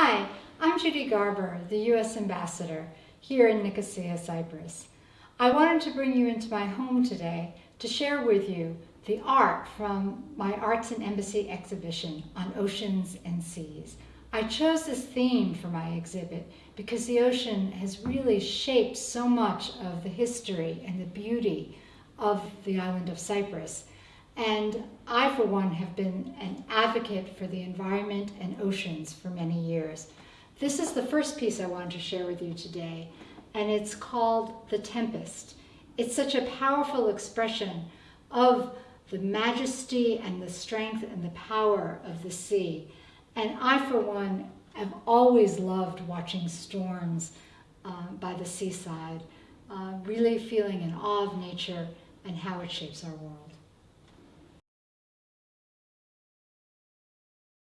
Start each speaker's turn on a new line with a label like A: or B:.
A: Hi, I'm Judy Garber, the U.S. Ambassador here in Nicosia, Cyprus. I wanted to bring you into my home today to share with you the art from my Art in Embassies exhibition on oceans and seas. I chose this theme for my exhibit because the ocean has really shaped so much of the history and the beauty of the island of Cyprus. And I, for one, have been an advocate for the environment and oceans for many years. This is the first piece I wanted to share with you today, and it's called The Tempest. It's such a powerful expression of the majesty and the strength and the power of the sea. And I, for one, have always loved watching storms uh, by the seaside, uh, really feeling in awe of nature and how it shapes our world.